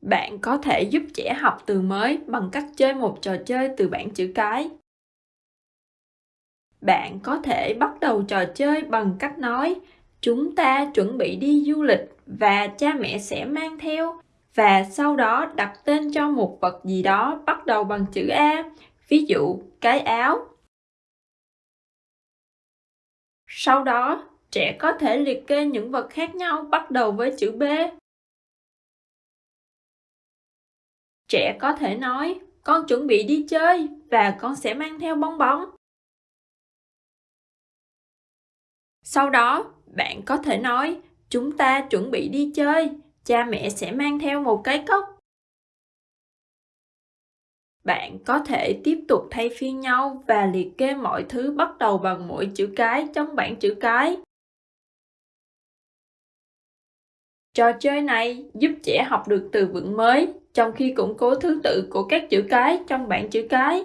Bạn có thể giúp trẻ học từ mới bằng cách chơi một trò chơi từ bảng chữ cái. Bạn có thể bắt đầu trò chơi bằng cách nói chúng ta chuẩn bị đi du lịch và cha mẹ sẽ mang theo và sau đó đặt tên cho một vật gì đó bắt đầu bằng chữ A, ví dụ cái áo. Sau đó, trẻ có thể liệt kê những vật khác nhau bắt đầu với chữ B. Trẻ có thể nói, con chuẩn bị đi chơi và con sẽ mang theo bong bóng. Sau đó, bạn có thể nói, chúng ta chuẩn bị đi chơi, cha mẹ sẽ mang theo một cái cốc. Bạn có thể tiếp tục thay phiên nhau và liệt kê mọi thứ bắt đầu bằng mỗi chữ cái trong bảng chữ cái. Trò chơi này giúp trẻ học được từ vựng mới trong khi củng cố thứ tự của các chữ cái trong bảng chữ cái.